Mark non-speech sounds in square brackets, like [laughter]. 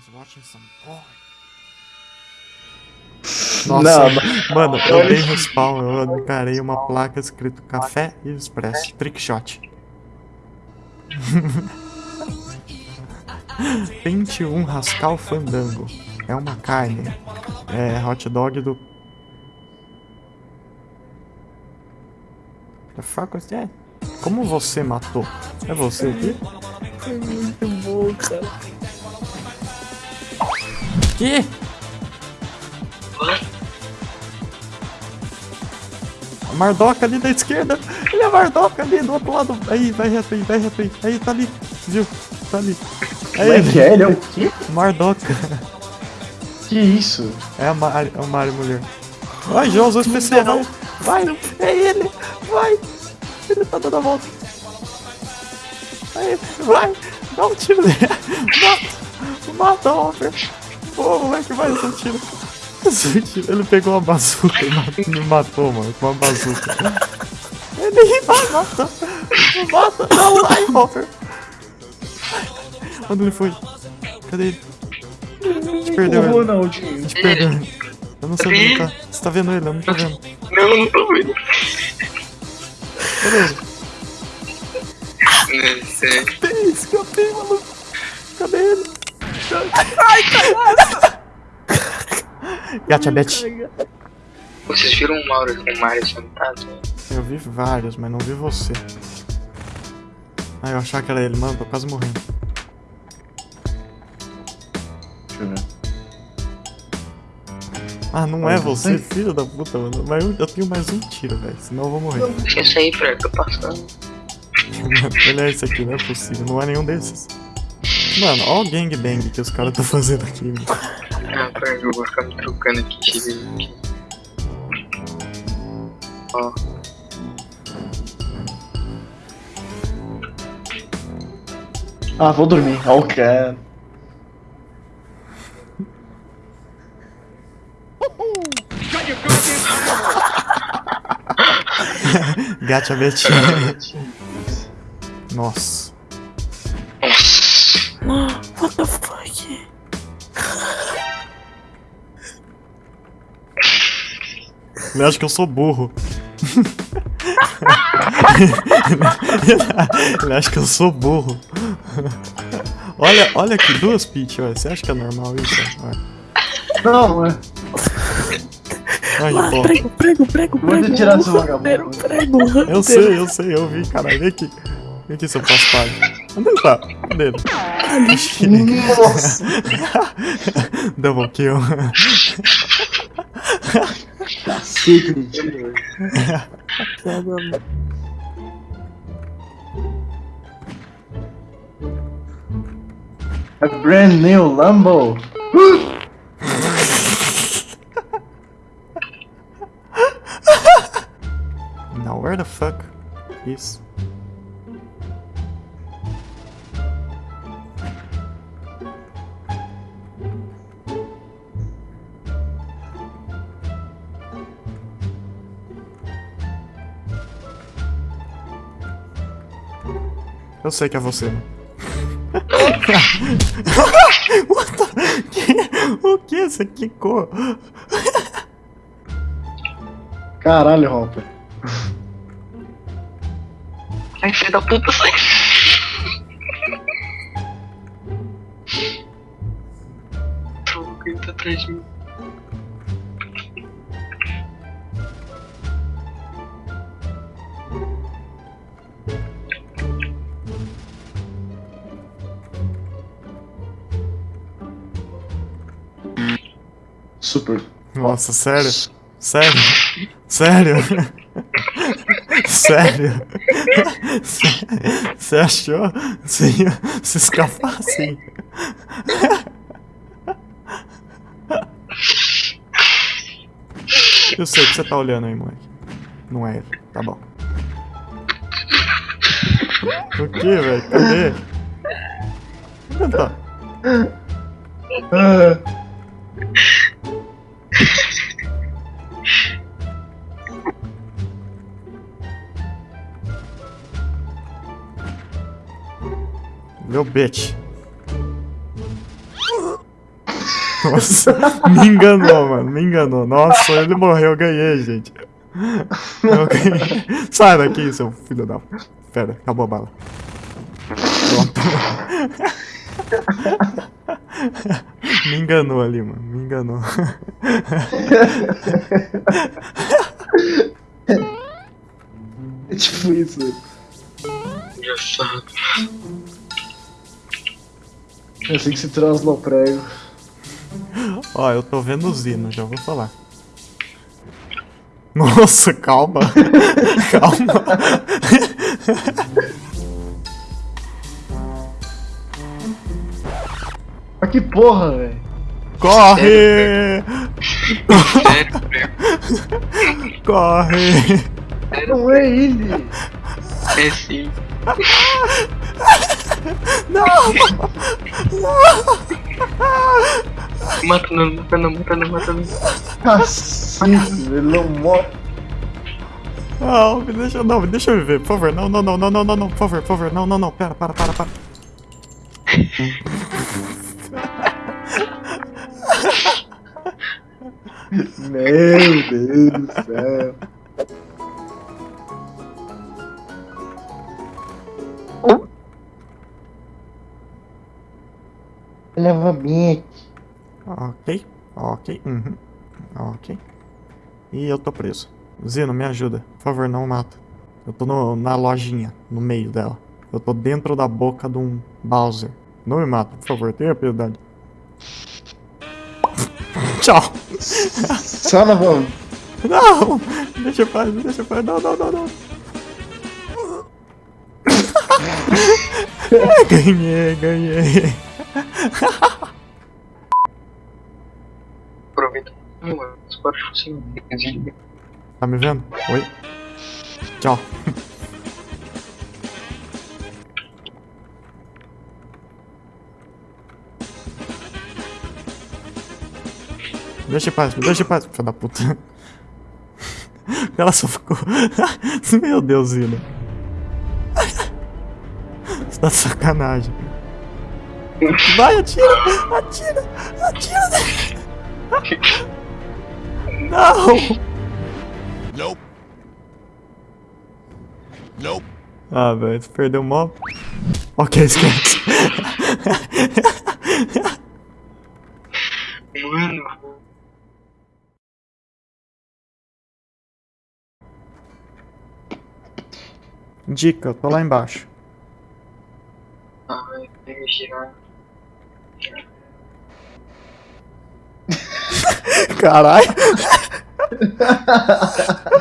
He's watching some porn. Nossa, Não, mano, eu dei respawn, eu encarei uma placa escrito Café e Express, Trickshot. 21 [laughs] Rascal Fandango. É uma carne. É hot dog do. The fuck was that? Como você matou? É você aqui? é muito bom, cara. Que? A Mardoca ali da esquerda. Ele é a Mardoca ali do outro lado. Aí, vai reto aí, vai reto aí. Aí, tá ali. Viu? Tá ali. É que é? Ele é o quê? Mardoca. Que isso? É a Mari, é a Mari mulher. Vai, João, usou especial. Vai, vai. É ele. Vai. Ele tá dando a volta. Aí, vai. Dá um tiro nele. [laughs] Mata. Mata, Hopper. Pô, moleque, vai, esse tiro. Esse tiro. Ele pegou uma bazuca e me matou, mano, com uma bazuca. [laughs] Ele vai, mata. Mata. Não, vai, Hopper. Onde ele foi? Cadê ele? A gente perdeu ele. não, A tio. gente perdeu ele. Eu não sei onde ele tá. Você tá vendo ele? Eu não tô vendo. Não, não tô vendo. Cadê ele? Não sei. Tem, escapei, maluco. Cadê ele? Gacha Bet. Vocês viram o Mauro com o Mario sentado? Eu vi vários, mas não vi você. Ah, eu achava que era ele. Mano, tô quase morrendo. Deixa eu ver. Ah, não é você, filho da puta, mano. Mas eu, eu tenho mais um tiro, velho. Senão eu vou morrer. Deixa isso aí, Fred, tô passando. [laughs] ele é esse aqui, não é possível. Não é nenhum desses. Mano, ó o gangbang que os caras estão fazendo aqui, mano. Ah, Fred, eu vou ficar me trocando aqui, chega aqui. Ó, Ah, vou dormir. Ó, cara. [laughs] Gacha Bet. Nossa. What the fuck? Ele acha que eu sou burro. [laughs] Ele acha que eu sou burro. Olha, olha aqui, duas Peach, olha. Você acha que é normal isso? Olha. Não, é. Que bom. prego, prego, prego, prego. retirar esse Hunter, vagabundo. Prego. Eu sei, eu sei, eu vi, caralho. Vem aqui. Vem aqui, seu paspalho. Onde ele tá? Cadê ele? Nossa. [laughs] Double kill. Cacete de tiro, velho. Prego, mano. A brand new Lambo. Now where the fuck is... Eu sei que é você, né? [laughs] What the... que... O que? Você quicou? Caralho, Hopper. Ai, filho da puta, sai. Troco, ele tá atrás de mim. Super. Nossa, sério? Sério? Sério? Sério? Você achou? Você ia se escapar assim? Eu sei que você tá olhando aí, moleque. Não é ele. Tá bom. O que, velho? Cadê? Onde tá? Meu bitch. [laughs] Nossa, me enganou, mano. Me enganou. Nossa, ele morreu, eu ganhei, gente. Eu ganhei. Sai daqui, seu filho da. Pera, acabou a bala. Pronto. Me enganou ali, mano. Me enganou. É tipo isso. Engraçado. É assim que se translou o prego. Ó, eu tô vendo o Zino, já vou falar. Nossa, calma. [laughs] calma. Mas que porra, velho. Corre! Sério, [laughs] prego. Corre! Não é ele. É sim. [laughs] Mata não, mata não, mata não, mata não. Cacete, ele não morre. Não, me deixa, não, me deixa eu viver, por favor. Não, não, não, não, não, não, não, por favor, por favor. Não, não, não, pera, para, para, para. [laughs] Meu Deus do céu. Leva bem Ok, ok, uhum. Ok. E eu tô preso. Zino, me ajuda. Por favor, não mata. Eu tô no- na lojinha, no meio dela. Eu tô dentro da boca de um Bowser. Não me mata, por favor, tenha piedade. [laughs] Tchau. Só na mão. Não! Deixa eu paz, deixa eu paz. Não, não, não, não. [laughs] ganhei, ganhei. Aproveita. Os parafusos sem desliga. Tá me vendo? Oi? Tchau. Deixa em paz, me deixa em paz, filho da puta. [laughs] Ela só ficou. [laughs] Meu Deus, Zina. Você tá de sacanagem. Vai, atira! Atira! Atira! Não! Nope. Nope. Ah, velho, você perdeu o mó. Ok, esquece. Mano, Dica, eu tô lá embaixo. ai, tem que girar. Caralho. [laughs]